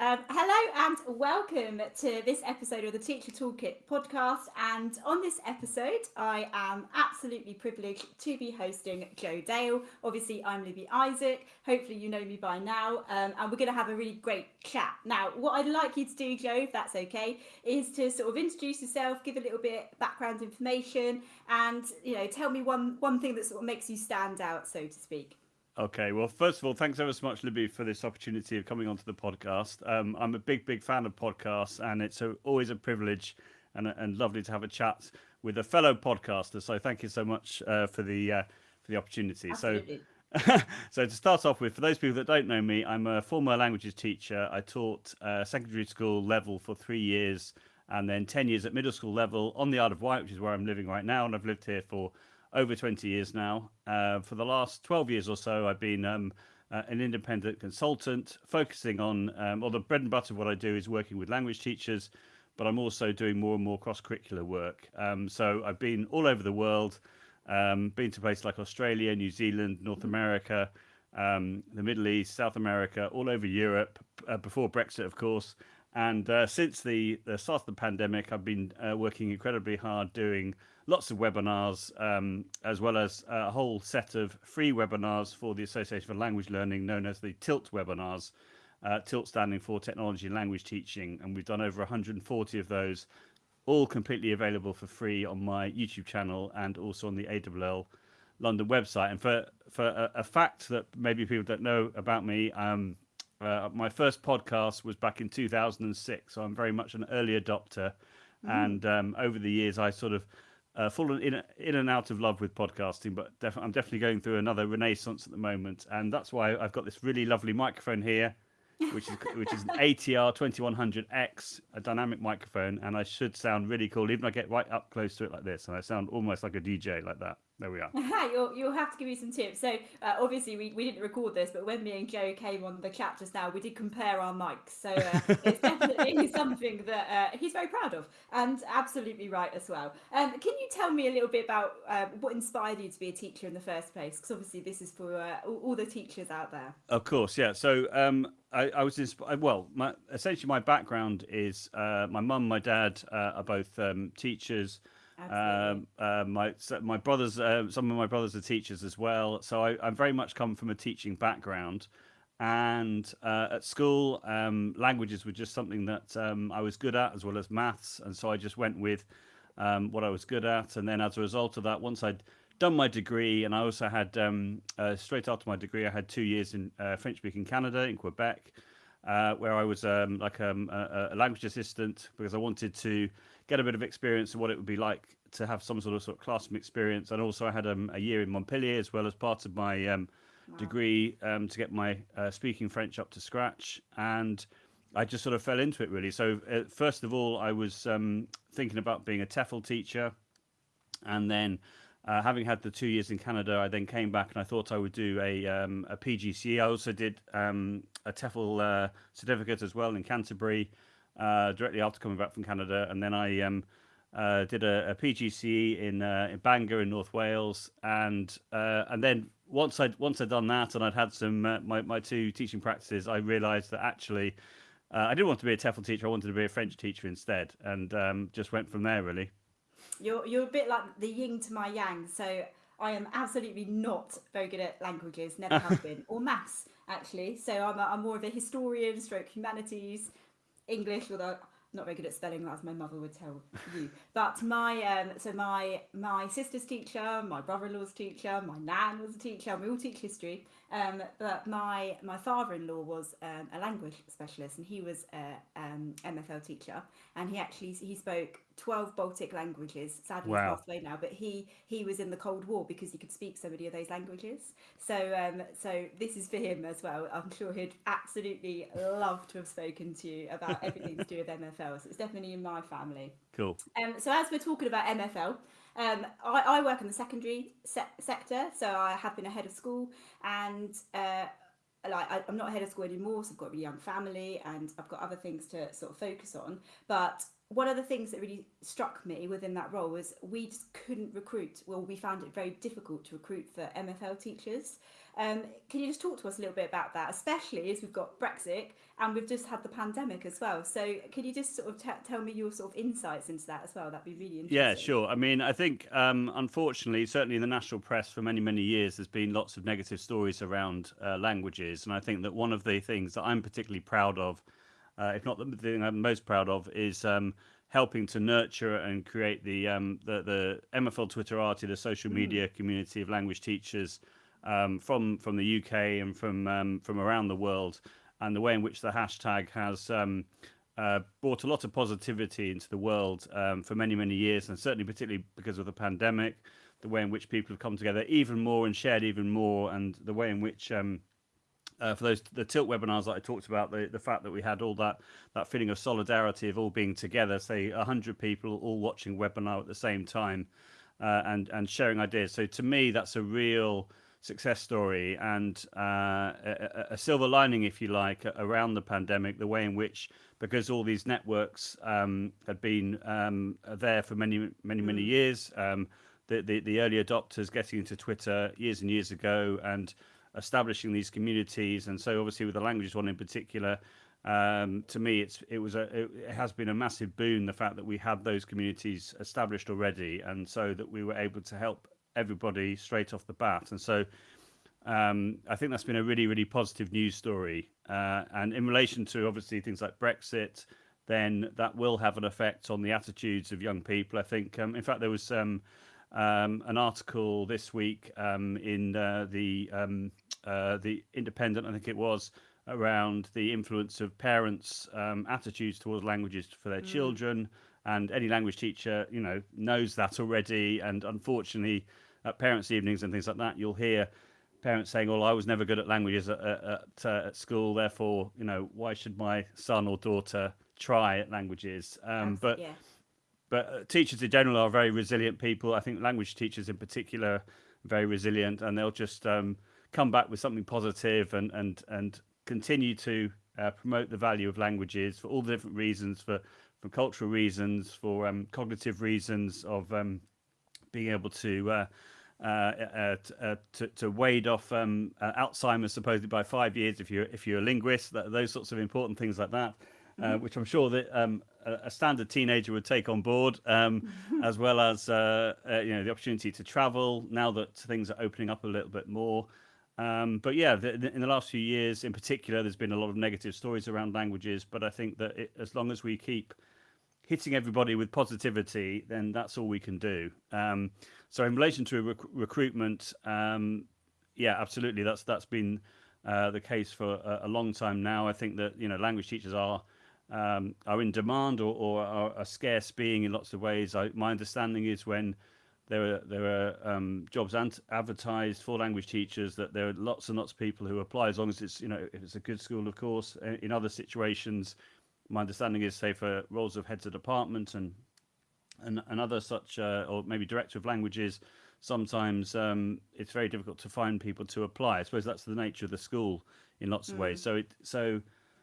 Um, hello and welcome to this episode of the Teacher Toolkit podcast. And on this episode, I am absolutely privileged to be hosting Joe Dale. Obviously, I'm Libby Isaac. Hopefully, you know me by now. Um, and we're going to have a really great chat. Now, what I'd like you to do, Joe, if that's okay, is to sort of introduce yourself, give a little bit background information, and you know, tell me one one thing that sort of makes you stand out, so to speak. Okay, well, first of all, thanks ever so much, Libby, for this opportunity of coming onto the podcast. Um, I'm a big, big fan of podcasts, and it's a, always a privilege and, and lovely to have a chat with a fellow podcaster. So, thank you so much uh, for the uh, for the opportunity. Absolutely. So, so to start off with, for those people that don't know me, I'm a former languages teacher. I taught uh, secondary school level for three years, and then ten years at middle school level on the Isle of Wight, which is where I'm living right now, and I've lived here for over 20 years now. Uh, for the last 12 years or so, I've been um, uh, an independent consultant focusing on, um, or the bread and butter of what I do is working with language teachers, but I'm also doing more and more cross curricular work. Um, so I've been all over the world, um, been to places like Australia, New Zealand, North America, um, the Middle East, South America, all over Europe, uh, before Brexit, of course. And uh, since the, the start of the pandemic, I've been uh, working incredibly hard doing lots of webinars, um, as well as a whole set of free webinars for the Association for Language Learning, known as the TILT webinars. Uh, TILT standing for Technology and Language Teaching, and we've done over 140 of those, all completely available for free on my YouTube channel and also on the ALL London website. And for for a, a fact that maybe people don't know about me, um, uh, my first podcast was back in 2006, so I'm very much an early adopter. Mm. And um, over the years, I sort of uh, fallen in in and out of love with podcasting, but def- I'm definitely going through another renaissance at the moment, and that's why I've got this really lovely microphone here, which is which is an ATR 2100X, a dynamic microphone, and I should sound really cool, even if I get right up close to it like this, and I sound almost like a DJ like that. There we are. you'll, you'll have to give me some tips. So uh, obviously we, we didn't record this, but when me and Joe came on the chat just now, we did compare our mics. So uh, it's definitely something that uh, he's very proud of, and absolutely right as well. Um, can you tell me a little bit about uh, what inspired you to be a teacher in the first place? Because obviously this is for uh, all, all, the teachers out there. Of course, yeah. So um, I, I, was inspired. Well, my, essentially my background is uh, my mum, my dad are both um, teachers. Um, uh, my my brothers, uh, some of my brothers are teachers as well, so I, I very much come from a teaching background. And uh, at school, um, languages were just something that um, I was good at, as well as maths, and so I just went with um, what I was good at. And then, as a result of that, once I'd done my degree, and I also had um, uh, straight after my degree, I had two years in uh, French-speaking Canada in Quebec. Uh, where I was um, like um, a, a, language assistant because I wanted to get a bit of experience of what it would be like to have some sort of sort of classroom experience. And also, I had um, a year in Montpellier as well as part of my um, wow. degree um, to get my uh, speaking French up to scratch. And I just sort of fell into it really. So uh, first of all, I was um, thinking about being a TEFL teacher, and then. Uh, having had the two years in Canada, I then came back and I thought I would do a um, a PGCE. I also did um, a TEFL uh, certificate as well in Canterbury, uh, directly after coming back from Canada, and then I um, uh, did a, a PGCE in uh, in Bangor in North Wales, and uh, and then once I once I'd done that and I'd had some uh, my my two teaching practices, I realised that actually uh, I didn't want to be a TEFL teacher. I wanted to be a French teacher instead, and um, just went from there really. You're you're a bit like the yin to my yang. So I am absolutely not very good at languages, never have been, or maths actually. So I'm a, I'm more of a historian, stroke humanities English, although not very good at spelling, as my mother would tell you. But my um, so my my sister's teacher, my brother-in-law's teacher, my nan was a teacher. And we all teach history. Um, but my my father-in-law was um, a language specialist, and he was a um, MFL teacher, and he actually he spoke 12 Baltic languages. Sadly, wow. he's passed away now, but he he was in the Cold War because he could speak so many of those languages. So um, so this is for him as well. I'm sure he'd absolutely love to have spoken to you about everything to do with MFL. So it's definitely in my family. Cool. Um, so as we're talking about MFL. Um, I, I, work in the secondary se- sector, so I have been a head of school, and uh, like I, am not a head of school anymore, so I've got a really young family, and I've got other things to sort of focus on. But one of the things that really struck me within that role was we just couldn't recruit. Well, we found it very difficult to recruit for MFL teachers. Um, can you just talk to us a little bit about that, especially as we've got Brexit and we've just had the pandemic as well? So, can you just sort of t- tell me your sort of insights into that as well? That'd be really interesting. Yeah, sure. I mean, I think um, unfortunately, certainly in the national press for many, many years, there's been lots of negative stories around uh, languages. And I think that one of the things that I'm particularly proud of, uh, if not the thing I'm most proud of, is um, helping to nurture and create the, um, the, the MFL Twitterati, the social media mm. community of language teachers um, from from the UK and from um, from around the world, and the way in which the hashtag has um, uh, brought a lot of positivity into the world um, for many many years, and certainly particularly because of the pandemic, the way in which people have come together even more and shared even more, and the way in which um, uh, for those the tilt webinars that I talked about, the, the fact that we had all that that feeling of solidarity of all being together, say hundred people all watching webinar at the same time, uh, and and sharing ideas. So to me, that's a real success story and uh, a, a, silver lining, if you like, around the pandemic, the way in which, because all these networks um, had been um, there for many, many, many mm. years, um, the, the, the early adopters getting into Twitter years and years ago and establishing these communities. And so, obviously, with the languages one in particular, um, to me, it's it was a it, has been a massive boon the fact that we had those communities established already, and so that we were able to help everybody straight off the bat. And so um, I think that's been a really, really positive news story. Uh, and in relation to obviously things like Brexit, then that will have an effect on the attitudes of young people. I think, um, in fact, there was um, um an article this week um, in uh, the um, uh, the Independent, I think it was, around the influence of parents' attitudes towards languages for their mm. children. And any language teacher, you know, knows that already. And unfortunately, at parents' evenings and things like that, you'll hear parents saying, "Well, I was never good at languages at, at, uh, at school, therefore, you know, why should my son or daughter try at languages?" Um, but yeah. But uh, teachers in general are very resilient people. I think language teachers in particular very resilient, and they'll just um, come back with something positive and and and continue to uh, promote the value of languages for all the different reasons, for for cultural reasons, for um, cognitive reasons of um, being able to uh, uh, uh, uh, to, to wade off um, Alzheimer's supposedly by five years if you're if you're a linguist. That, those sorts of important things like that, uh, mm-hmm. which I'm sure that um, a, a, standard teenager would take on board, um, as well as uh, you know the opportunity to travel now that things are opening up a little bit more. Um, but yeah, the, the, in the last few years, in particular, there's been a lot of negative stories around languages. But I think that it, as long as we keep hitting everybody with positivity, then that's all we can do. Um, so in relation to rec- recruitment, um, yeah, absolutely, that's that's been uh, the case for a, a, long time now. I think that you know language teachers are um, are in demand or, or are a scarce being in lots of ways. I, my understanding is when there are there are um, jobs advertised for language teachers that there are lots and lots of people who apply as long as it's you know if it's a good school, of course. In other situations my understanding is, say, for roles of heads of department and and, and other such, uh, or maybe director of languages, sometimes um, it's very difficult to find people to apply. I suppose that's the nature of the school in lots of mm. ways. So it so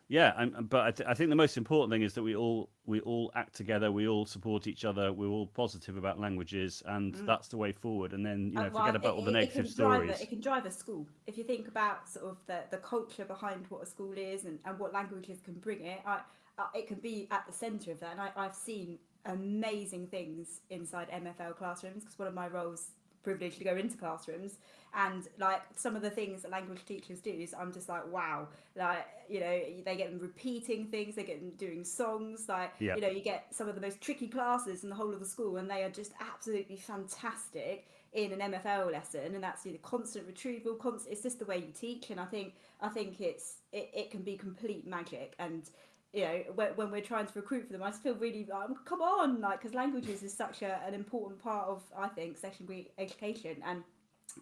yeah, and, but I, th- I, think the most important thing is that we all we all act together, we all support each other, we're all positive about languages, and mm. that's the way forward. And then you know, uh, well, forget about it, all the negative stories. A, it can drive a school if you think about sort of the, the culture behind what a school is and, and what languages can bring it. I, uh, it can be at the centre of that. And I, I've seen amazing things inside MFL classrooms because one of my roles privileged to go into classrooms and like some of the things that language teachers do is I'm just like wow like you know they get them repeating things they get them doing songs like yep. you know you get some of the most tricky classes in the whole of the school and they are just absolutely fantastic in an MFL lesson and that's you know, constant retrieval constant it's just the way you teach and I think I think it's it, it can be complete magic and you know when, when we're trying to recruit for them i just feel really um, come on like because languages is such a, an important part of i think secondary education. And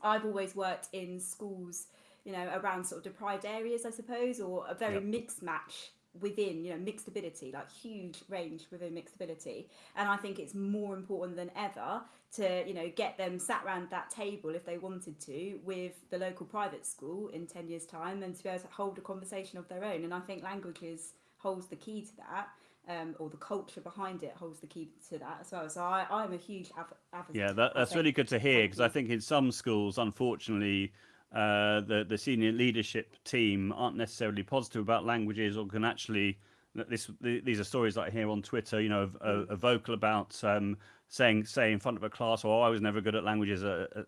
i've always worked in schools you know around sort of deprived areas i suppose or a very yep. mixed match within you know mixed ability like huge range within mixed ability. And i think it's more important than ever to you know get them sat around that table if they wanted to with the local private school in 10 years time and to be able to hold a conversation of their own. And i think languages holds the key to that. Um, or the culture behind it holds the key to that as well. So I, I'm a huge advocate. Yeah, that, that's really good to hear because I think in some schools, unfortunately, uh, the the senior leadership team aren't necessarily positive about languages or can actually this these are stories that I hear on Twitter. You know, a, a vocal about um, saying say in front of a class, "Oh, I was never good at languages at at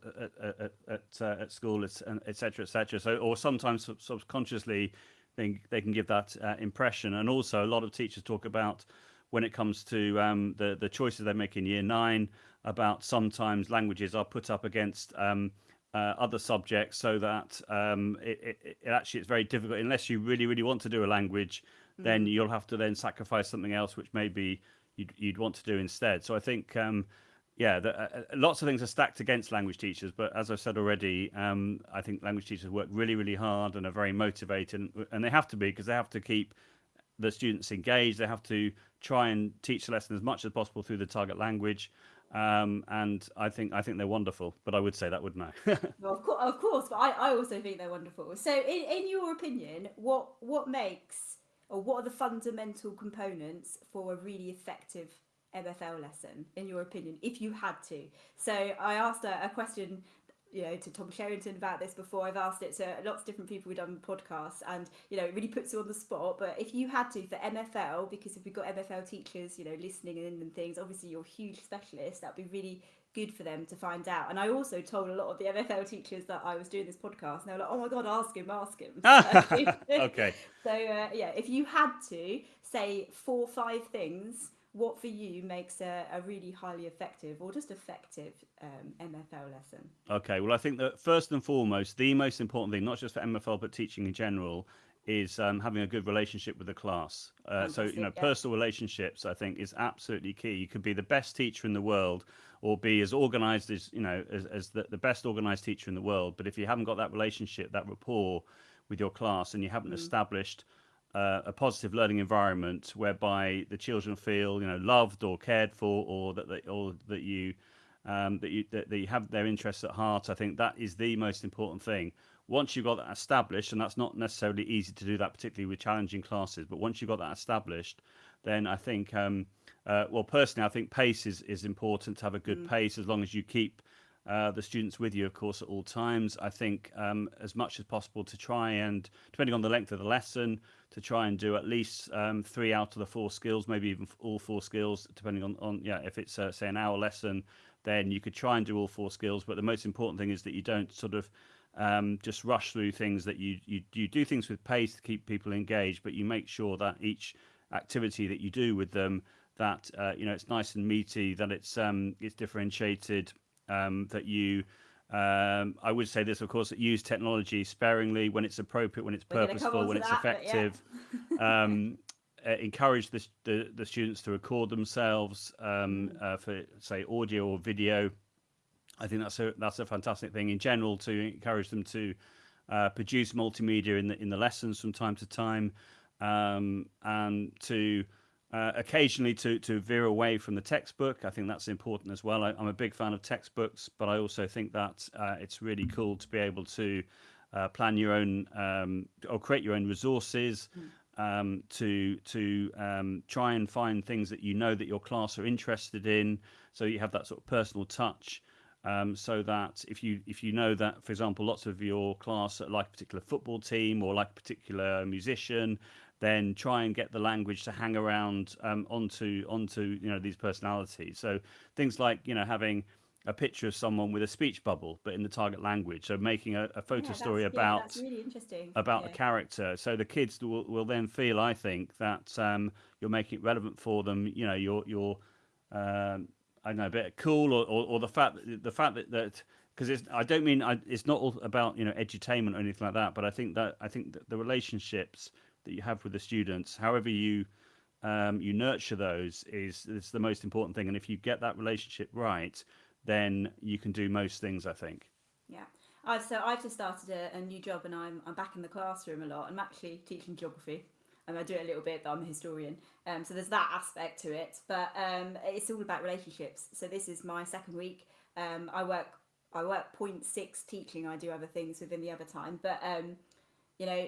at, at, uh, at school," etc. etc. So, or sometimes subconsciously, they they can give that uh, impression. And also, a lot of teachers talk about when it comes to um, the the choices they make in year nine about sometimes languages are put up against um, uh, other subjects so that um, it, it, it, actually it's very difficult unless you really really want to do a language mm. then you'll have to then sacrifice something else which maybe you'd, you'd want to do instead so i think um, yeah the, uh, uh, lots of things are stacked against language teachers but as i've said already um, i think language teachers work really really hard and are very motivated and, they have to be because they have to keep the students engaged they have to try and teach the lesson as much as possible through the target language um, and I think I think they're wonderful. But I would say that, wouldn't I? well, of course, of course, but I, I also think they're wonderful. So, in, in your opinion, what what makes or what are the fundamental components for a really effective MFL lesson, in your opinion, if you had to? So, I asked a, a question you know to Tom Sherrington about this before. I've asked it to lots of different people we've done podcasts, and you know it really puts you on the spot. But if you had to for MFL, because if we've got MFL teachers, you know, listening in and things, obviously you're huge specialists. That'd be really good for them to find out. And I also told a lot of the MFL teachers that I was doing this podcast, and they were like, "Oh my god, ask him, ask him." okay. So uh, yeah, if you had to say four or five things what for you makes a, a really highly effective or just effective um, MFL lesson? Okay, well, I think that first and foremost, the most important thing, not just for MFL but teaching in general, is um, having a good relationship with the class. Uh, so, you know, yeah. personal relationships, I think, is absolutely key. You could be the best teacher in the world or be as organized as, you know, as, as the, the best organized teacher in the world. But if you haven't got that relationship, that rapport with your class, and you haven't mm. established uh, a positive learning environment whereby the children feel you know loved or cared for or that they, or that you um, that you that, that you have their interests at heart I think that is the most important thing once you've got that established and that's not necessarily easy to do that particularly with challenging classes but once you've got that established then I think um, uh, well personally I think pace is, is important to have a good mm. pace as long as you keep uh, the students with you, of course, at all times. I think um, as much as possible to try and, depending on the length of the lesson, to try and do at least um, three out of the four skills, maybe even all four skills, depending on, on yeah, if it's uh, say an hour lesson, then you could try and do all four skills. But the most important thing is that you don't sort of um, just rush through things. That you, you you do things with pace to keep people engaged, but you make sure that each activity that you do with them that uh, you know it's nice and meaty, that it's um, it's differentiated um, that you um, I would say this, of course, use technology sparingly when it's appropriate, when it's purposeful, when it's that, effective. Yeah. um, uh, encourage the, the, the, students to record themselves um, mm. uh, for, say, audio or video. I think that's a that's a fantastic thing in general to encourage them to uh, produce multimedia in the in the lessons from time to time, um, and to uh, occasionally to to veer away from the textbook. I think that's important as well. I, am a big fan of textbooks, but I also think that uh, it's really cool to be able to uh, plan your own um, or create your own resources. Hmm. Um, to to um, try and find things that you know that your class are interested in, so you have that sort of personal touch. Um, so that if you if you know that, for example, lots of your class like a particular football team or like a particular musician, then try and get the language to hang around um, onto onto you know these personalities. So things like you know having a picture of someone with a speech bubble, but in the target language. So making a, a photo yeah, story about yeah, really about yeah. a character. So the kids will, will then feel, I think, that um, you're making it relevant for them. You know, you're you're um, I know, a bit cool, or, or, or the fact that, the fact that that because I don't mean I, it's not all about you know edutainment or anything like that, but I think that I think that the relationships that you have with the students, however you um, you nurture those, is is the most important thing. And if you get that relationship right, then you can do most things. I think. Yeah. I've, so I've just started a, a, new job and I'm, I'm back in the classroom a lot. I'm actually teaching geography and I do it a little bit, but I'm a historian. Um, so there's that aspect to it, but um, it's all about relationships. So this is my second week. Um, I work I work 0.6 teaching. I do other things within the other time, but um, you know,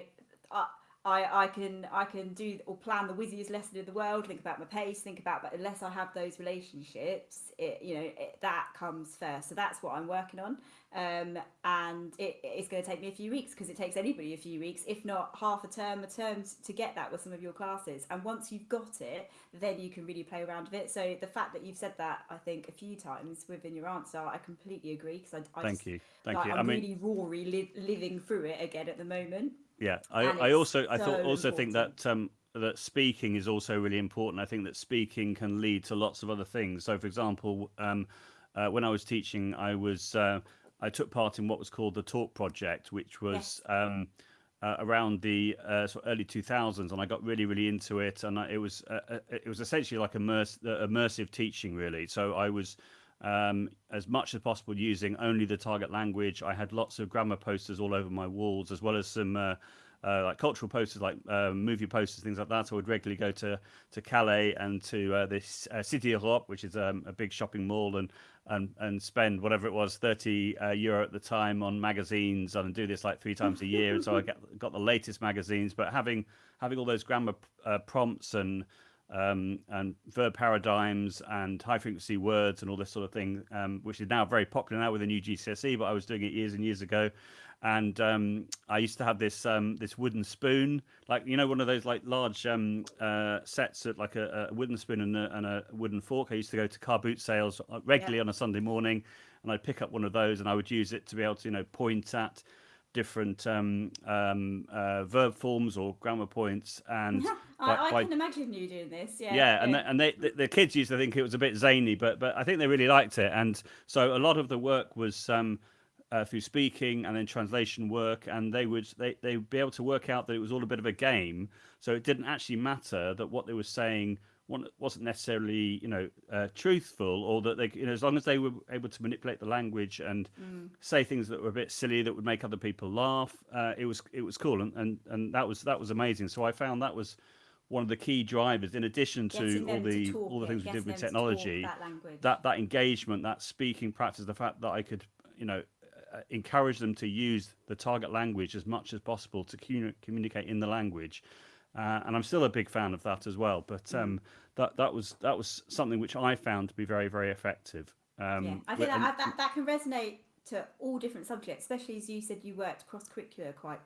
I, I, I can I can do or plan the wizziest lesson in the world. Think about my pace. Think about, but unless I have those relationships, it you know it, that comes first. So that's what I'm working on, um, and it, it's going to take me a few weeks because it takes anybody a few weeks, if not half a term, a term to get that with some of your classes. And once you've got it, then you can really play around with it. So the fact that you've said that, I think a few times within your answer, I completely agree because I, I Thank just, you, thank like, you. I'm I mean, really Rory li- living through it again at the moment. Yeah, I, and I also I thought so also think that um, that speaking is also really important. I think that speaking can lead to lots of other things. So, for example, um, uh, when I was teaching, I was uh, I took part in what was called the Talk Project, which was Yes. um, uh, around the uh, sort of early 2000s, and I got really really into it. And I, it was uh, uh, it was essentially like immerse, immersive teaching, really. So I was um, as much as possible using only the target language. I had lots of grammar posters all over my walls, as well as some uh, uh, like cultural posters, like uh, movie posters, things like that. So I would regularly go to to Calais and to uh, this uh, Cité Europe, which is um, a big shopping mall, and and and spend whatever it was, thirty uh, euro at the time on magazines, and do this like three times a year. And so I get got the latest magazines, but having having all those grammar prompts and um, and verb paradigms and high frequency words and all this sort of thing, um, which is now very popular now with the new GCSE. But I was doing it years and years ago, and um, I used to have this um, this wooden spoon, like you know one of those like large um, uh, sets of like a, a wooden spoon and a, and a wooden fork. I used to go to car boot sales uh, regularly Yeah. on a Sunday morning, and I'd pick up one of those and I would use it to be able to you know point at different um, um, uh, verb forms or grammar points and by, I, I by can imagine you doing this. Yeah. yeah, and they, and they, the, the kids used to think it was a bit zany, but but I think they really liked it, and so a lot of the work was um, uh, through speaking and then translation work, and they would they they would be able to work out that it was all a bit of a game, so it didn't actually matter that what they were saying wasn't necessarily you know uh, truthful, or that they you know as long as they were able to manipulate the language and Mm. say things that were a bit silly that would make other people laugh, uh, it was it was cool, and, and and that was that was amazing. So I found that was one of the key drivers in addition to all to the talk all the things we did with to technology that that that engagement that speaking practice the fact that i could you know uh, encourage them to use the target language as much as possible to communicate in the language uh, and i'm still a big fan of that as well but Mm. um that that was that was something which i found to be very very effective um yeah, I think that, that that can resonate to all different subjects, especially as you said you worked cross curricular quite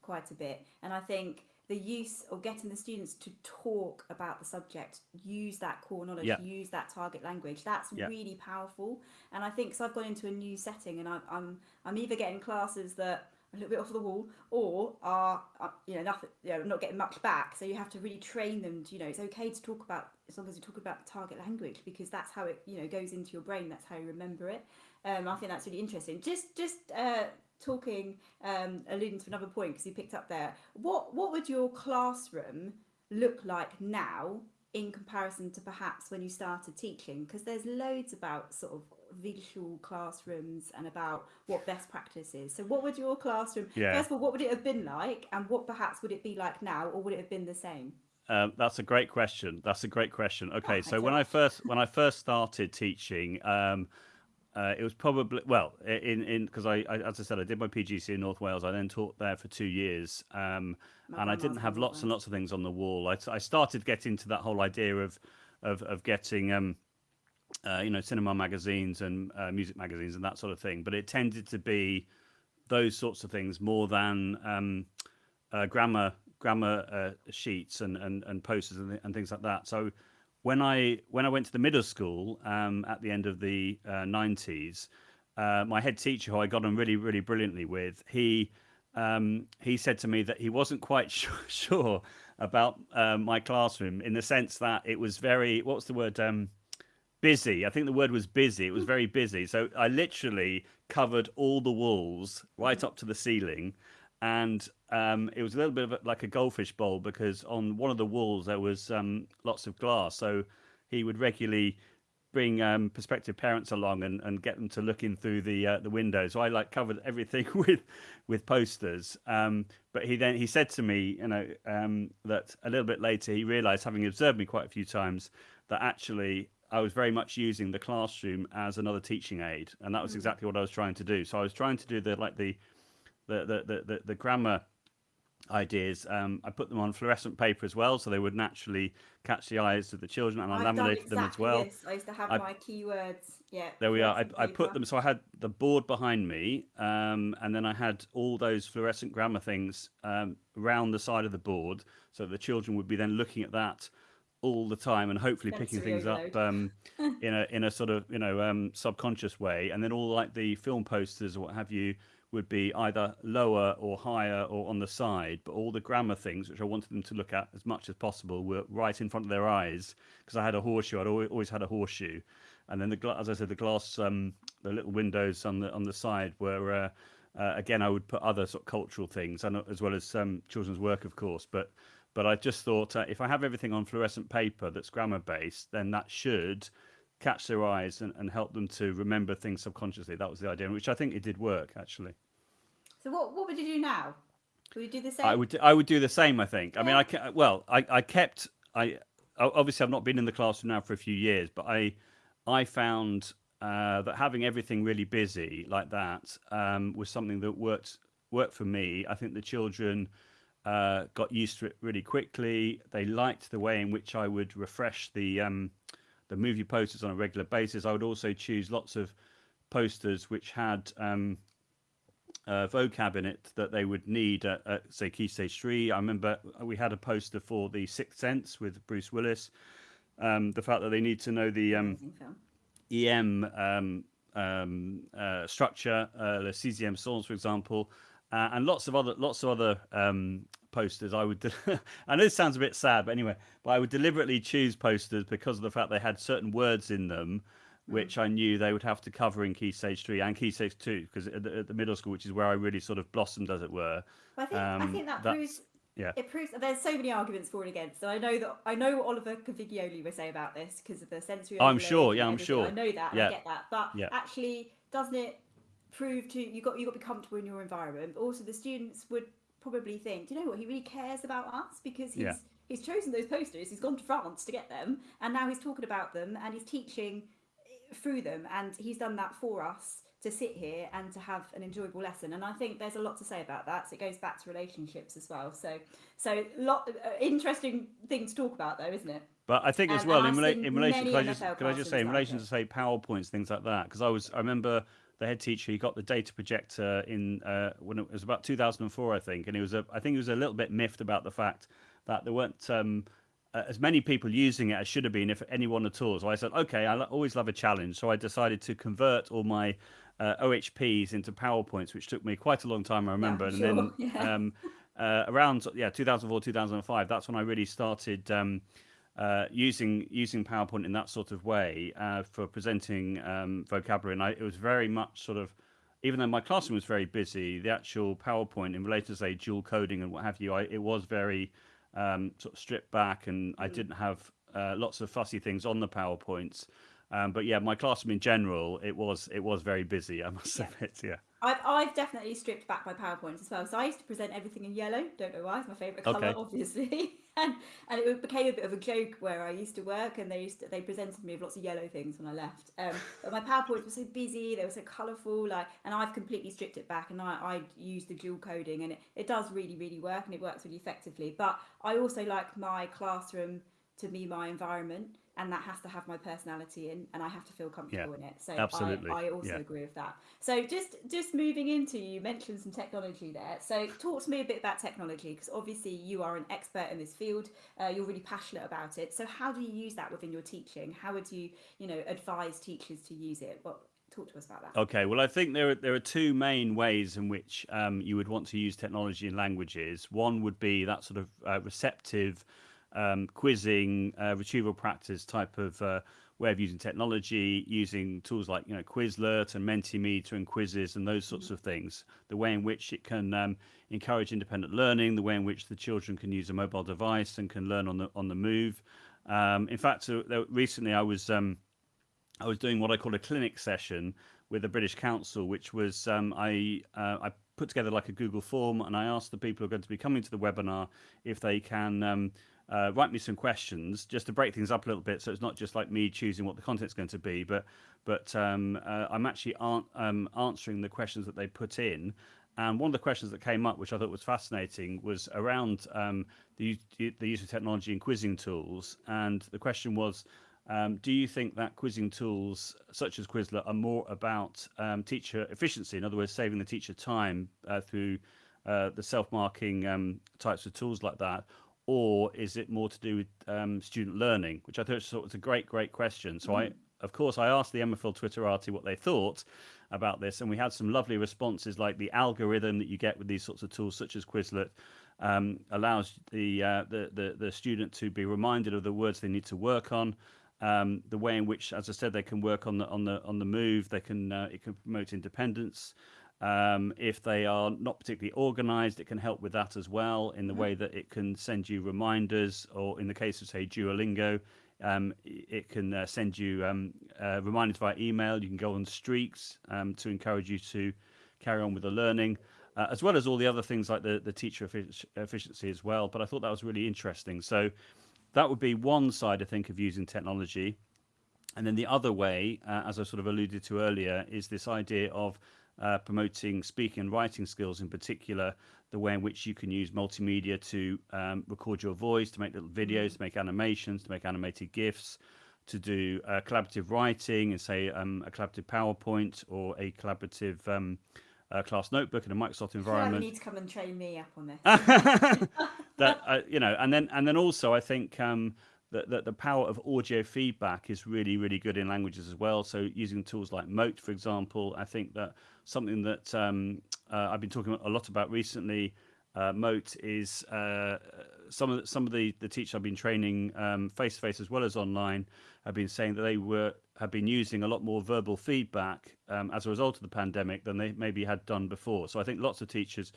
quite a bit, and I think the use of getting the students to talk about the subject, use that core knowledge, Yeah. use that target language, that's Yeah. really powerful. And I think so. I've gone into a new setting, and I'm I'm I'm either getting classes that a little bit off the wall, or are, you know nothing, you know, not getting much back. So you have to really train them. To, you know, it's okay to talk about as long as you talk about the target language because that's how it you know goes into your brain. That's how you remember it. Um, I think that's really interesting. Just just uh, talking, um, alluding to another point because you picked up there. What what would your classroom look like now in comparison to perhaps when you started teaching? Because there's loads about sort of visual classrooms and about what best practice is. So what would your classroom? Yeah. First of all, what would it have been like, and what perhaps would it be like now, or would it have been the same? Um, that's a great question. That's a great question. Okay, thanks so when I first when I first started teaching, um, uh, it was probably well in in because I, I as I said I did my PGC in North Wales. I then taught there for two years, um, and I didn't have lots and lots of things on the wall. I, I started getting into that whole idea of of of getting um, uh, you know cinema magazines and uh, music magazines and that sort of thing, but it tended to be those sorts of things more than um, uh, grammar grammar uh, sheets and, and, and posters and, and things like that. So when I when I went to the middle school um, at the end of the uh, nineties, uh, my head teacher, who I got on really really brilliantly with, he um, he said to me that he wasn't quite sure, sure about my classroom in the sense that it was very what's the word um, busy. I think the word was busy. It was very busy. So I literally covered all the walls right up to the ceiling. And um, it was a little bit of a, like a goldfish bowl because on one of the walls there was um, lots of glass. So he would regularly bring um, prospective parents along and, and get them to look in through the uh, the window. So I like covered everything with with posters. Um, but he then he said to me, you know, um, that a little bit later he realised, having observed me quite a few times, that actually I was very much using the classroom as another teaching aid, and that was exactly what I was trying to do. So I was trying to do the like the the the the, the, the grammar ideas. Um, I put them on fluorescent paper as well, so they would naturally catch the eyes of the children, and I I've laminated them as well. this. I used to have I- my keywords. Yeah. There we are. I, I put them so I had the board behind me, um, and then I had all those fluorescent grammar things um, around the side of the board, so the children would be then looking at that all the time and hopefully picking things up um, in a in a sort of you know um, subconscious way, and then all like the film posters or what have you would be either lower or higher or on the side, but all the grammar things which I wanted them to look at as much as possible were right in front of their eyes because I had a horseshoe. I'd always, always had a horseshoe, and then the gla- as I said, the glass, um, the little windows on the on the side were. Uh, uh, again, I would put other sort of cultural things, and as well as um, children's work, of course. But but I just thought uh, if I have everything on fluorescent paper that's grammar based, then that should catch their eyes and, and help them to remember things subconsciously. That was the idea, which I think it did work actually. So what what would you do now? Would you do the same? I would I would do the same. I think. I mean, I well, I, I kept I obviously I've not been in the classroom now for a few years, but I I found uh, that having everything really busy like that um, was something that worked worked for me. I think the children uh, got used to it really quickly. They liked the way in which I would refresh the um, the movie posters on a regular basis. I would also choose lots of posters which had um, uh, vocab in it that they would need at, at say Key Stage Three. I remember we had a poster for the Sixth Sense with Bruce Willis. Um, the fact that they need to know the um, EM um, um, uh, structure, uh, the CCM songs, for example, uh, and lots of other lots of other um, posters. I would. I know this sounds a bit sad, but anyway, but I would deliberately choose posters because of the fact they had certain words in them. Which I knew they would have to cover in Key Stage Three and Key Stage Two, because at, the- at the middle school, which is where I really sort of blossomed, as it were. But I think I Um, think that that's- proves yeah. it proves there's so many arguments for and against. so I know that I know what Oliver Caviglioli would say about this because of the sensory. Oh, I'm sure, yeah, I'm sure. I know that. Yeah. I get that. But Yeah. actually, doesn't it prove to you got you got to be comfortable in your environment? But also, the students would probably think, do you know what? He really cares about us because he's. Yeah. He's chosen those posters. He's gone to France to get them, and now he's talking about them, and he's teaching through them and he's done that for us to sit here and to have an enjoyable lesson and i think there's a lot to say about that so it goes back to relationships as well so so lot uh, interesting thing to talk about though isn't it But I think as And- well and in, rela- in relation, could I just could I just say in relation to say PowerPoints things like that because I was I remember the head teacher he got the data projector in uh, when it was about 2004 I think and he was a I think he was a little bit miffed about the fact that there weren't um, uh, as many people using it as should have been if anyone at all. So I said okay I always love a challenge so I decided to convert all my uh, OHPs into PowerPoints which took me quite a long time I remember and then yeah. um, uh, around yeah 2004 2005 that's when I really started. Um, uh, using using PowerPoint in that sort of way uh, for presenting um, vocabulary, and I, it was very much sort of, even though my classroom was very busy, the actual PowerPoint in relation to say dual coding and what have you, I, it was very um, sort of stripped back, and I didn't have uh, lots of fussy things on the PowerPoints. Um, but yeah, my classroom in general, it was it was very busy. I must Yeah. admit, yeah. I've, I've definitely stripped back my PowerPoints as well. So I used to present everything in yellow. Don't know why. It's my favourite colour, Okay. obviously. and and it became a bit of a joke where I used to work, and they used to, they presented me with lots of yellow things when I left. Um, but my PowerPoints were so busy. They were so colourful. Like, and I've completely stripped it back, and I I use the dual coding, and it, it does really really work, and it works really effectively. But I also like my classroom to be my environment. And that has to have my personality in, and I have to feel comfortable in it. So absolutely. I, I also Yeah. agree with that. So just just moving into you mentioned some technology there. So talk to me a bit about technology because obviously you are an expert in this field. Uh, you're really passionate about it. So how do you use that within your teaching? How would you you know advise teachers to use it? What talk to us about that? Okay, well, I think there are, there are two main ways in which um, you would want to use technology in languages. One would be that sort of uh, receptive, um, quizzing, uh, retrieval practice type of uh, way of using technology, using tools like you know Quizlet and Mentimeter and quizzes and those sorts of things. The way in which it can um, encourage independent learning, the way in which the children can use a mobile device and can learn on the on the move. Um, in fact, uh, recently I was. Um, I was doing what I call a clinic session with the British Council, which was um, I uh, I put together like a Google form, and I asked the people who are going to be coming to the webinar if they can um, uh, write me some questions just to break things up a little bit, so it's not just like me choosing what the content's going to be, but but um, uh, I'm actually um, answering the questions that they put in. And one of the questions that came up, which I thought was fascinating, was around um, the, the use of technology in quizzing tools. And the question was, um, do you think that quizzing tools such as Quizlet are more about um, teacher efficiency? In other words, saving the teacher time uh, through uh, the self-marking um, types of tools like that, or is it more to do with um, student learning? Which I thought was a great, great question. So mm. I, of course, I asked the MFL Twitterati what they thought about this, and we had some lovely responses, like the algorithm that you get with these sorts of tools, such as Quizlet, um, allows the, uh, the, the the student to be reminded of the words they need to work on. Um, the way in which, as I said, they can work on the on the on the move. They can uh, it can promote independence. Um, if they are not particularly organized, it can help with that as well in the mm-hmm. way that it can send you reminders, or in the case of, say, Duolingo, um, it can uh, send you um, uh, reminders via email. You can go on streaks um, to encourage you to carry on with the learning, uh, as well as all the other things like the, the teacher efficiency as well. But I thought that was really interesting. So that would be one side, I think, of using technology. And then the other way, uh, as I sort of alluded to earlier, is this idea of uh, promoting speaking and writing skills in particular, the way in which you can use multimedia to um, record your voice, to make little videos, to make animations, to make animated GIFs, to do uh, collaborative writing and say um, a collaborative PowerPoint or a collaborative um, uh, class notebook in a Microsoft environment. You need to come and train me up on this. that uh, you know, and then and then also I think um, that, that the power of audio feedback is really really good in languages as well. So using tools like Mote, for example, I think that something that um, uh, I've been talking a lot about recently. Uh, Mote is uh, some of the, some of the the teachers I've been training face to face as well as online have been saying that they were have been using a lot more verbal feedback um, as a result of the pandemic than they maybe had done before. So I think lots of teachers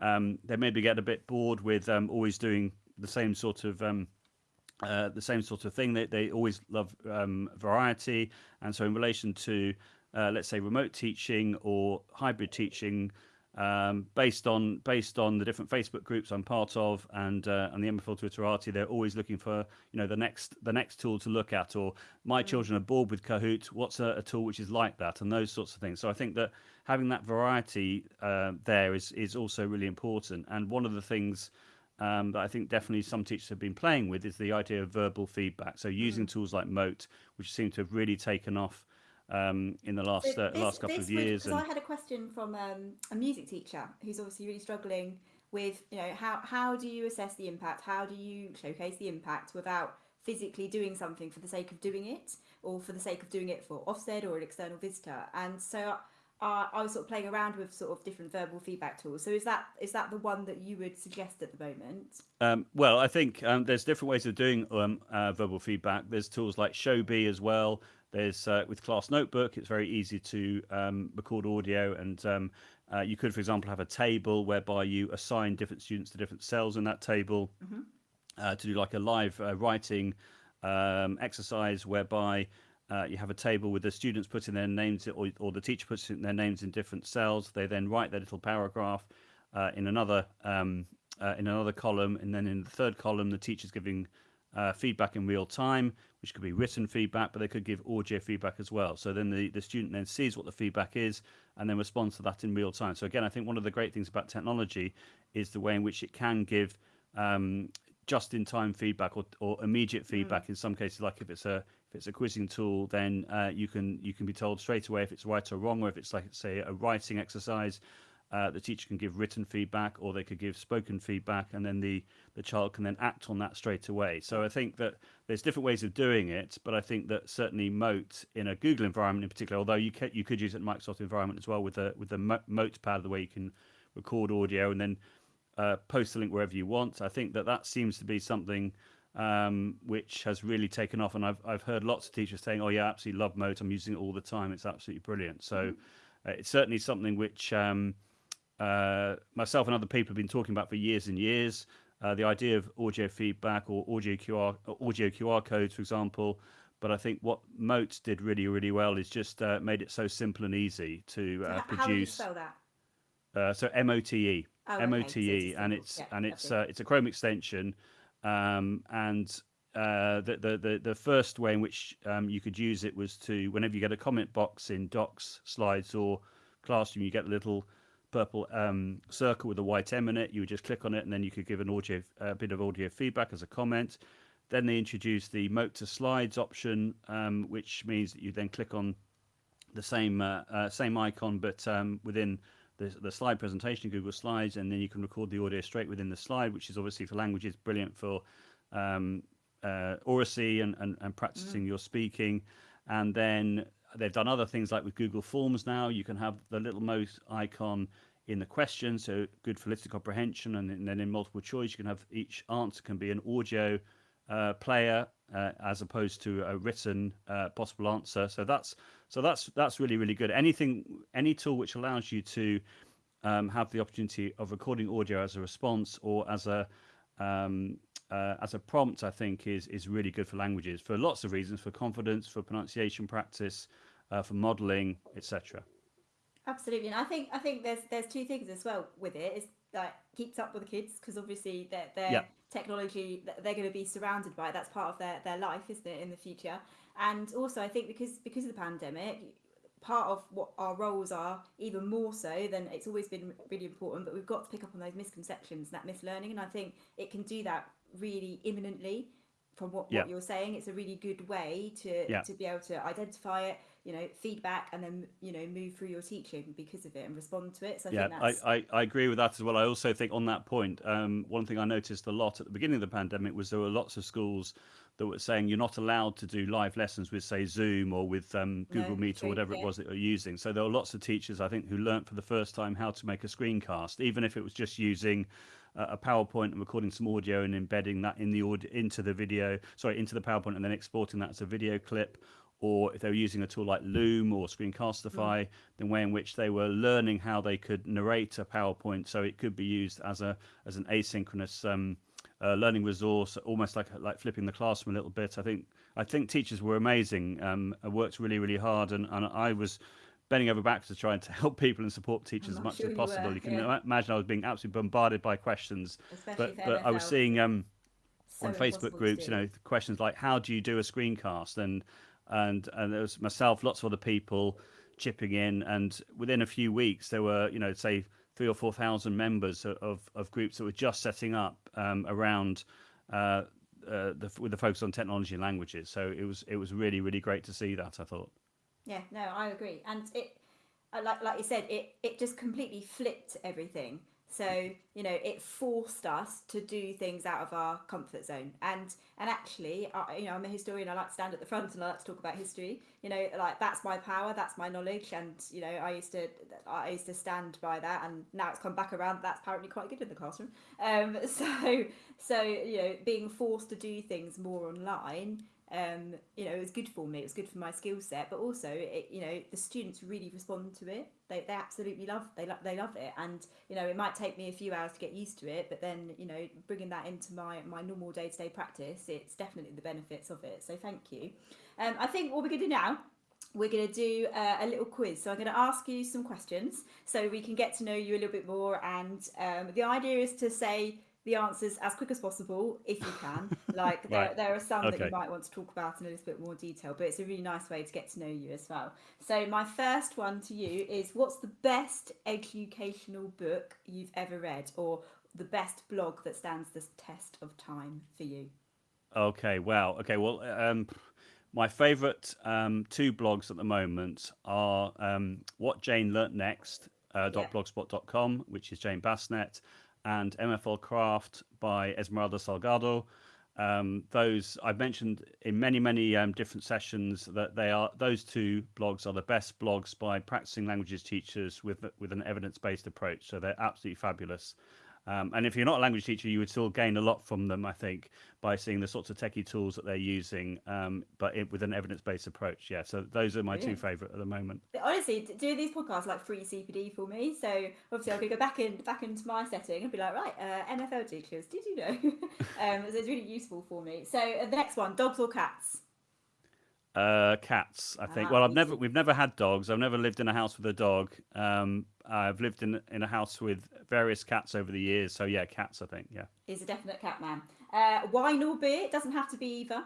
um, they maybe get a bit bored with um, always doing the same sort of um, uh, the same sort of thing. They they always love um, variety, and so in relation to uh, let's say remote teaching or hybrid teaching um, based on based on the different Facebook groups I'm part of and uh, and the MFL Twitterati, they're always looking for you know the next the next tool to look at. Or my mm. children are bored with Kahoot. What's a, a, tool which is like that? And those sorts of things. So I think that having that variety uh, there is is also really important. And one of the things um, that I think definitely some teachers have been playing with is the idea of verbal feedback. So using mm. tools like Mote, which seem to have really taken off um, in the last so uh, last couple of years. Because. I had a question from um, a music teacher who's obviously really struggling with, you know, how how do you assess the impact? How do you showcase the impact without physically doing something for the sake of doing it, or for the sake of doing it for Ofsted or an external visitor? And so. Uh, I was sort of playing around with sort of different verbal feedback tools. So is that is that the one that you would suggest at the moment? Um, well, I think um, there's different ways of doing um, uh, verbal feedback. There's tools like Showbie as well. There's uh, with Class Notebook, it's very easy to um, record audio, and um, uh, you could, for example, have a table whereby you assign different students to different cells in that table mm-hmm. uh, to do like a live uh, writing um, exercise whereby. Uh, you have a table with the students putting their names, or, or the teacher puts their names in different cells. They then write their little paragraph uh, in another um, in another column, and then in the third column, the teacher's giving uh, feedback in real time, which could be written feedback, but they could give audio feedback as well. So then the, the student then sees what the feedback is and then responds to that in real time. So again, I think one of the great things about technology is the way in which it can give um, just-in-time feedback or, or immediate mm. feedback. Mm. In some cases, like if it's a if it's a quizzing tool, then uh, you can you can be told straight away if it's right or wrong, or if it's like say a writing exercise uh, the teacher can give written feedback or they could give spoken feedback and then the, the child can then act on that straight away. So I think that there's different ways of doing it, but I think that certainly Mote in a Google environment in particular, although you, can, you could use it in Microsoft environment as well with the, with the Mote pad, the way you can record audio and then uh, post the link wherever you want. I think that that seems to be something um, which has really taken off. And I've, I've heard lots of teachers saying, oh yeah, I absolutely love Mote. I'm using it all the time. It's absolutely brilliant. So mm-hmm. uh, it's certainly something which... Um, uh, myself and other people have been talking about for years and years. Uh, the idea of audio feedback or audio QR audio QR codes, for example. But I think what Mote did really, really well is just uh, made it so simple and easy to uh, produce. How do you spell that? Uh, so M O T E, oh, M O T E, and it's yeah, and it's uh, it's a Chrome extension, um, and uh, the, the, the the first way in which um, you could use it was to whenever you get a comment box in Docs, Slides, or Classroom, you get a little purple um, circle with a white M in it. You would just click on it, and then you could give an audio, a bit of audio feedback as a comment. Then they introduced the Mote to Slides option, um, which means that you then click on the same uh, uh, same icon, but um, within the, the slide presentation, Google Slides, and then you can record the audio straight within the slide, which is obviously for languages brilliant for um, uh, oracy and, and, and practicing mm. your speaking. And then they've done other things like with Google Forms now, you can have the little Mote icon in the question, so good for listening comprehension. And then in multiple choice, you can have each answer can be an audio uh, player uh, as opposed to a written uh, possible answer. So that's so that's that's really really good. Anything any tool which allows you to um, have the opportunity of recording audio as a response or as a um, uh, as a prompt, I think is is really good for languages for lots of reasons, for confidence, for pronunciation practice, uh, for modelling, etc. Absolutely, and I think I think there's there's two things as well with it. Is like keeps up with the kids because obviously their their yeah. technology they're going to be surrounded by it. That's part of their their life, isn't it, in the future? And also, I think because because of the pandemic, part of what our roles are, even more so than it's always been really important. But we've got to pick up on those misconceptions, that mislearning, and I think it can do that really imminently. From what, yeah. what you're saying, it's a really good way to yeah. to be able to identify it, you know feedback and then you know move through your teaching because of it and respond to it so I yeah I, I, I agree with that as well i also think on that point um, one thing i noticed a lot at the beginning of the pandemic was there were lots of schools that were saying you're not allowed to do live lessons with say zoom or with um, google no, meet or whatever it was that you're using so there were lots of teachers i think who learned for the first time how to make a screencast even if it was just using a PowerPoint and recording some audio and embedding that in the audio into the video, sorry, into the PowerPoint and then exporting that as a video clip, or if they were using a tool like Loom or Screencastify, mm. the way in which they were learning how they could narrate a PowerPoint so it could be used as a as an asynchronous um, uh, learning resource, almost like like flipping the classroom a little bit. I think I think teachers were amazing, um, worked really really hard, and, and I was bending over backwards to try to help people and support teachers as much sure as possible. You, you can yeah. imagine I was being absolutely bombarded by questions, Especially but but I was seeing um, so on Facebook groups, you know, questions like how do you do a screencast and and and there was myself, lots of other people chipping in, and within a few weeks there were you know say three or four thousand members of of groups that were just setting up um, around. Uh, uh, the, with the focus on technology and languages, so it was it was really really great to see that. I thought. Yeah, no, I agree, and it like like you said, it it just completely flipped everything. So you know, it forced us to do things out of our comfort zone. And and actually, I, you know, I'm a historian. I like to stand at the front and I like to talk about history. You know, like that's my power, that's my knowledge, and you know, I used to I used to stand by that. And now it's come back around. That's apparently quite good in the classroom. Um, so so you know, being forced to do things more online um, you know, it was good for me. It was good for my skill set, but also, it, you know, the students really respond to it. They, they absolutely love they love they love it, and you know, it might take me a few hours to get used to it, but then you know, bringing that into my my normal day to day practice, it's definitely the benefits of it. So thank you. Um, I think what we're going to do now we're going to do uh, a little quiz. So I'm going to ask you some questions so we can get to know you a little bit more. And um, the idea is to say the answers as quick as possible if you can. Like there, right. there are some okay. that you might want to talk about in a little bit more detail, but it's a really nice way to get to know you as well. So my first one to you is what's the best educational book you've ever read or the best blog that stands the test of time for you? Okay, wow. Okay, well, um, my favourite um, two blogs at the moment are um, What Jane Learnt Next, uh, yeah. .blogspot.com, which is Jane Bassnett, and MFL Craft by Esmeralda Salgado. Um, those I've mentioned in many, many um, different sessions that they are those two blogs are the best blogs by practicing languages teachers with with an evidence based approach. So they're absolutely fabulous. Um, and if you're not a language teacher, you would still gain a lot from them, I think, by seeing the sorts of techie tools that they're using, um, but it, with an evidence-based approach. Yeah, so those are my Brilliant. two favourite at the moment. Honestly, do these podcasts like free CPD for me. So obviously, I could go back in back into my setting and be like, right, uh, MFL teachers, did you know? um, so it's really useful for me. So uh, the next one, dogs or cats? Uh, cats, I think. Ah, well, I've never, we've never had dogs. I've never lived in a house with a dog. Um, I've lived in in a house with various cats over the years. So yeah, cats. I think. Yeah. He's a definite cat man. Uh, wine or beer? It doesn't have to be either.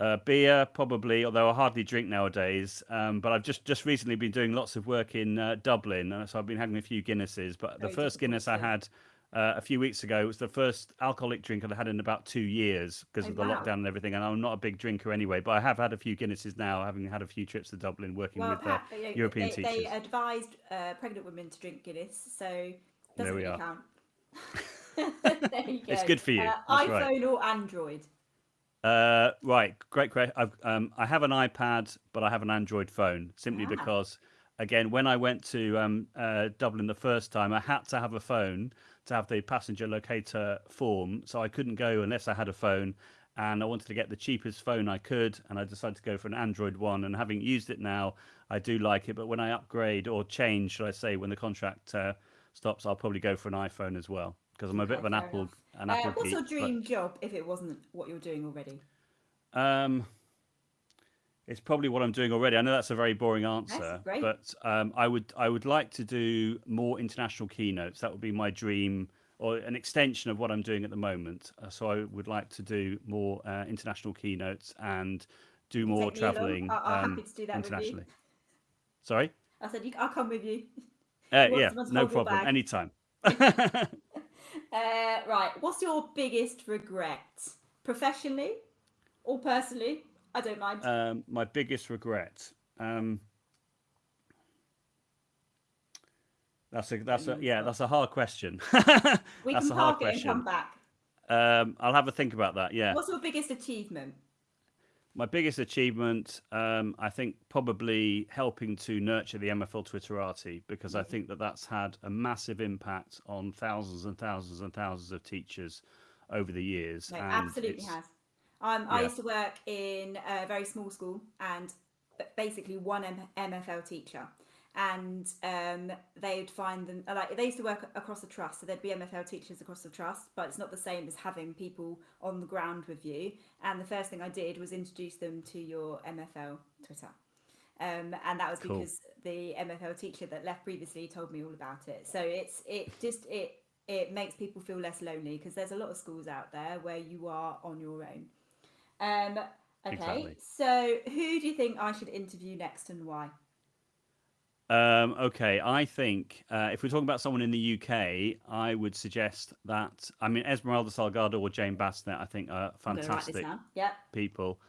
Uh, beer, probably, although I hardly drink nowadays. Um, but I've just, just recently been doing lots of work in uh, Dublin, so I've been having a few Guinnesses. But Very the first Guinness I had uh, a few weeks ago It was the first alcoholic drink I've had in about two years because Oh, of the wow. lockdown and everything. And I'm not a big drinker anyway, but I have had a few Guinnesses now, having had a few trips to Dublin working Well, with uh, Pat, you know, European they, they advised uh, pregnant women to drink Guinness, so doesn't we really are. count. there you go. It's good for you. Uh, iPhone right. or Android? Uh, right, great question. I've, um, I have an iPad, but I have an Android phone simply Ah. because, again, when I went to um, uh, Dublin the first time, I had to have a phone to have the passenger locator form, so I couldn't go unless I had a phone. And I wanted to get the cheapest phone I could, and I decided to go for an Android one. And having used it now, I do like it. But when I upgrade or change, should I say, when the contract uh, stops, I'll probably go for an iPhone as well because I'm a bit Okay, of an Apple enough. an Uh, Apple what's your geek, but- dream job if it wasn't what you're doing already? Um, it's probably what I'm doing already. I know that's a very boring answer, but um, I would I would like to do more international keynotes. That would be my dream, or an extension of what I'm doing at the moment. Uh, so I would like to do more uh, international keynotes and do more Take me. I- traveling I'm um, happy to do that with you. internationally. Sorry. I said, I'll come with you. Uh, yeah, no problem. bag? Anytime. Uh, right. What's your biggest regret, professionally or personally? I don't mind. um, my biggest regret. Um, that's a that's a Mm, yeah that's a hard question. we that's can park it and come question. back. Um, I'll have a think about that. Yeah, What's your biggest achievement? my biggest achievement, um, I think, probably helping to nurture the MFL Twitterati because I think that that's had a massive impact on thousands and thousands and thousands of teachers over the years. No, absolutely has. Um, I used to work in a very small school and basically one M- MFL teacher. And um, they'd find them like they used to work across the trust, so there'd be MFL teachers across the trust, but it's not the same as having people on the ground with you. And the first thing I did was introduce them to your MFL Twitter. Um, and that was Cool. because the MFL teacher that left previously told me all about it. So it's it just it it makes people feel less lonely because there's a lot of schools out there where you are on your own. Um, okay, Exactly. so who do you think I should interview next and why? Um, okay, I think uh, if we're talking about someone in the UK, I would suggest that I mean Esmeralda Salgado or Jane Bassnett. I think are I'm going to write this fantastic. Yep. people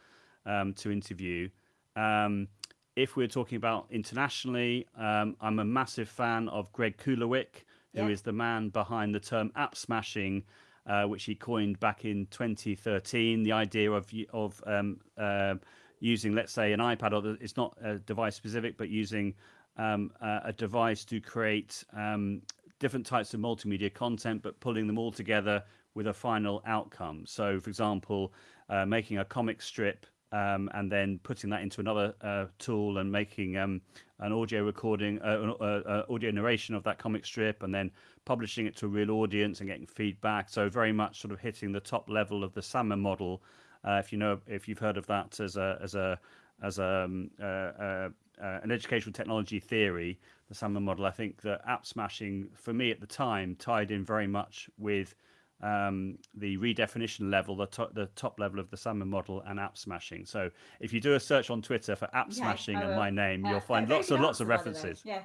um, to interview. Um, if we're talking about internationally, um, I'm a massive fan of Greg Kulowiec, who is Yeah. the man behind the term app smashing, uh, which he coined back in 2013. The idea of of um, uh, using, let's say, an iPad, or it's not uh, device specific, but using um, a, a device to create um, different types of multimedia content, but pulling them all together with a final outcome. So, for example, uh, making a comic strip um, and then putting that into another uh, tool and making um, an audio recording, uh, an- uh, uh, audio narration of that comic strip, and then publishing it to a real audience and getting feedback. So, very much sort of hitting the top level of the SAMR model. Uh, if you know, if you've heard of that as a as a as a, um, uh, uh, uh, an educational technology theory, the SAMR model, I think that app smashing for me at the time tied in very much with um, the redefinition level, the, to- the top level of the SAMR model and app smashing. So if you do a search on Twitter for app Okay, smashing and my name, Uh, you'll find very lots and lots of answer, by the way. references. Yeah,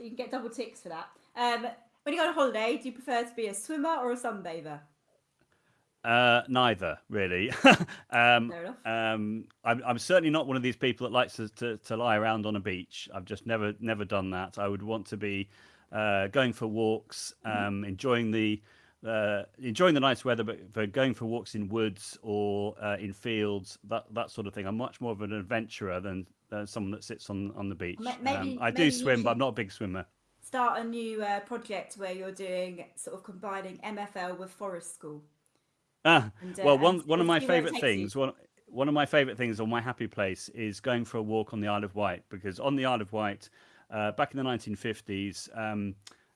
you can get double ticks for that. Um, when you go on holiday, do you prefer to be a swimmer or a sunbather? Uh, neither, really. um, Fair enough. um, I'm, I'm certainly not one of these people that likes to, to, to lie around on a beach. I've just never never done that. I would want to be uh, going for walks, Mm-hmm. um, enjoying the uh, enjoying the nice weather, but for going for walks in woods or uh, in fields, that that sort of thing. I'm much more of an adventurer than, someone that sits on, on the beach. Maybe- um, I do swim, but I'm not a big swimmer. Start a new uh, project where you're doing sort of combining MFL with forest school. Ah, And, uh, well, one one of my favourite you. things, one one of my favourite things on my happy place is going for a walk on the Isle of Wight because on the Isle of Wight, uh, back in the 1950s, um,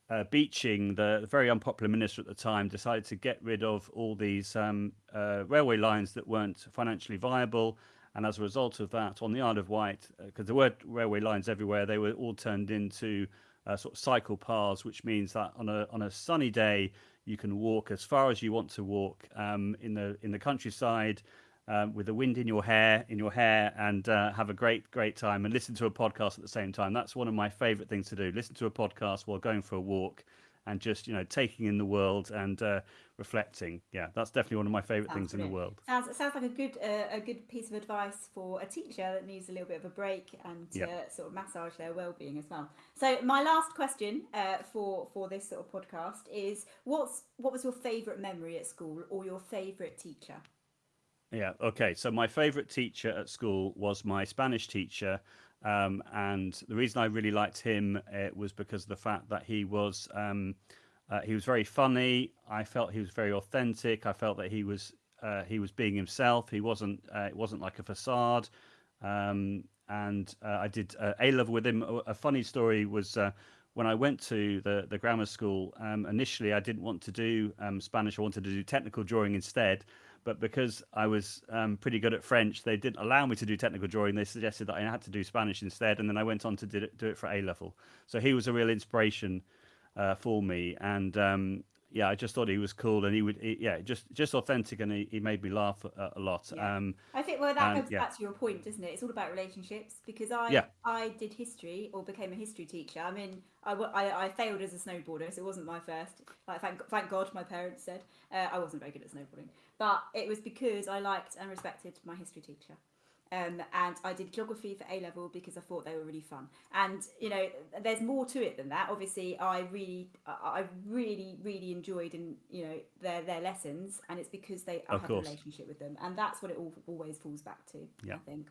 uh, Beeching, the, the very unpopular minister at the time, decided to get rid of all these um, uh, railway lines that weren't financially viable. And as a result of that, on the Isle of Wight, because there were railway lines everywhere, they were all turned into uh, sort of cycle paths, which means that on a on a sunny day you can walk as far as you want to walk um, in the in the countryside, um, with the wind in your hair, in your hair, and uh, have a great, great time and listen to a podcast at the same time. That's one of my favorite things to do. Listen to a podcast while going for a walk and just you know taking in the world and uh, reflecting. Yeah, that's definitely one of my favorite Sounds things in the world. Sounds sounds like a good uh, a good piece of advice for a teacher that needs a little bit of a break and to Yeah. sort of massage their well-being as well. So my last question uh, for for this sort of podcast is what's what was your favourite memory at school or your favourite teacher? Yeah. Okay. So my favorite teacher at school was my Spanish teacher, um, and the reason I really liked him uh, was because of the fact that he was um, uh, he was very funny. I felt he was very authentic. I felt that he was uh, he was being himself. He wasn't uh, it wasn't like a facade. Um, and uh, I did A level with him. A funny story was. When I went to the, the grammar school, um, initially I didn't want to do um, Spanish. I wanted to do technical drawing instead but because I was um, pretty good at French, they didn't allow me to do technical drawing. They suggested that I had to do Spanish instead, and then I went on to do it, do it for A level. So he was a real inspiration uh, for me, and um, yeah, I just thought he was cool, and he would, he, yeah, just just authentic, and he, he made me laugh a, a lot. Yeah. Um, I think well that And, goes yeah. back to your point, doesn't it? It's all about relationships because I Yeah. I did history or became a history teacher. I mean, I, I, I failed as a snowboarder, so it wasn't my first. Like thank thank God, my parents said uh, I wasn't very good at snowboarding, but it was because I liked and respected my history teacher. Um, and I did geography for A level because I thought they were really fun. And you know, there's more to it than that. Obviously, I really, I really, really enjoyed and you know their their lessons, and it's because they I have a relationship with them, and that's what it all, always falls back to. Yeah. I think.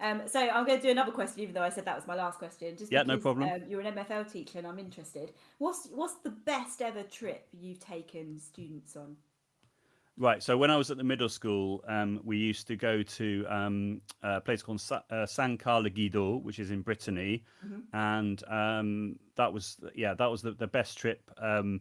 Um, so I'm going to do another question, even though I said that was my last question. Just Yeah, no problem. Um, you're an MFL teacher, and I'm interested. What's what's the best ever trip you've taken students on? Right. So when I was at the middle school, um, we used to go to um, a place called Sa- uh, Saint-Cast-le-Guildo, which is in Brittany, and um, that was yeah, that was the, the best trip um,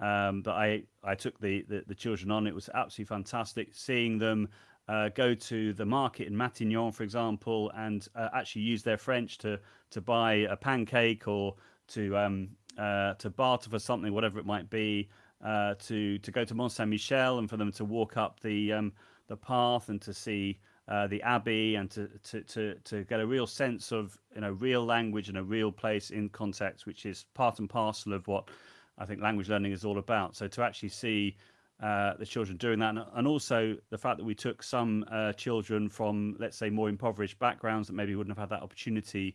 um, that I I took the, the the children on. It was absolutely fantastic seeing them. Uh, go to the market in Matignon, for example, and uh, actually use their French to to buy a pancake or to um, uh, to barter for something, whatever it might be uh, to to go to Mont Saint Michel and for them to walk up the um, the path and to see uh, the abbey and to, to to to get a real sense of you know real language and a real place in context, which is part and parcel of what I think language learning is all about. So to actually see uh, the children doing that, and, and also the fact that we took some uh, children from, let's say, more impoverished backgrounds that maybe wouldn't have had that opportunity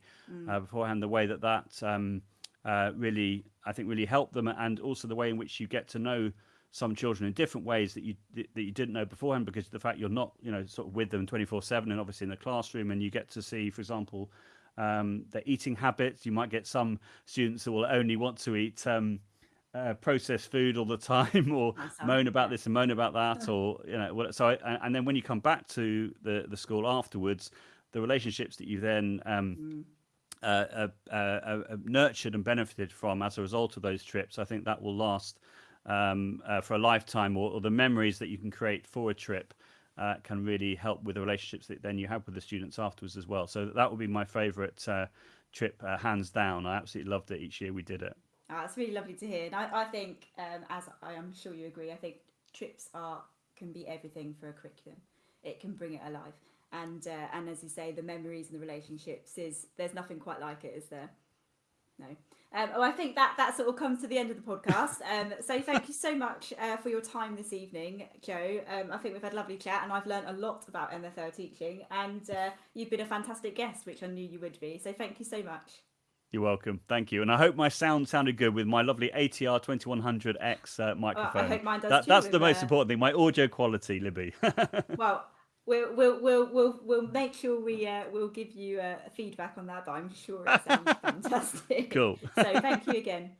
uh, beforehand. The way that that um, uh, really, I think, really helped them, and also the way in which you get to know some children in different ways that you that you didn't know beforehand, because the fact you're not, you know, sort of with them 24/7, and obviously in the classroom, and you get to see, for example, um, their eating habits. You might get some students who will only want to eat. Um, uh, processed food all the time, or moan about this and moan about that, or you know, what, so. I, and then when you come back to the the school afterwards, the relationships that you then um, uh, uh, uh, uh, nurtured and benefited from as a result of those trips, I think that will last um, uh, for a lifetime, or, or the memories that you can create for a trip. Uh, can really help with the relationships that then you have with the students afterwards as well. So that would be my favourite uh, trip, uh, hands down. I absolutely loved it each year we did it. Ah, it's really lovely to hear. And I, I think, um, as I am sure you agree, I think trips are can be everything for a curriculum. It can bring it alive. And uh, and as you say, the memories and the relationships is there's nothing quite like it, is there? No. Um, well, I think that that sort of comes to the end of the podcast. Um, so thank you so much uh, for your time this evening, Joe. Um, I think we've had a lovely chat, and I've learned a lot about MFL teaching. And uh, you've been a fantastic guest, which I knew you would be. So thank you so much. You're welcome. Thank you. And I hope my sound sounded good with my lovely ATR 2100X uh, microphone. hope mine does that, too that's the most uh, important thing, my audio quality, Libby. Well, we'll we'll we'll we'll, we'll make sure we uh, we'll give you uh, feedback on that, but I'm sure it sounds fantastic. cool. So thank you again.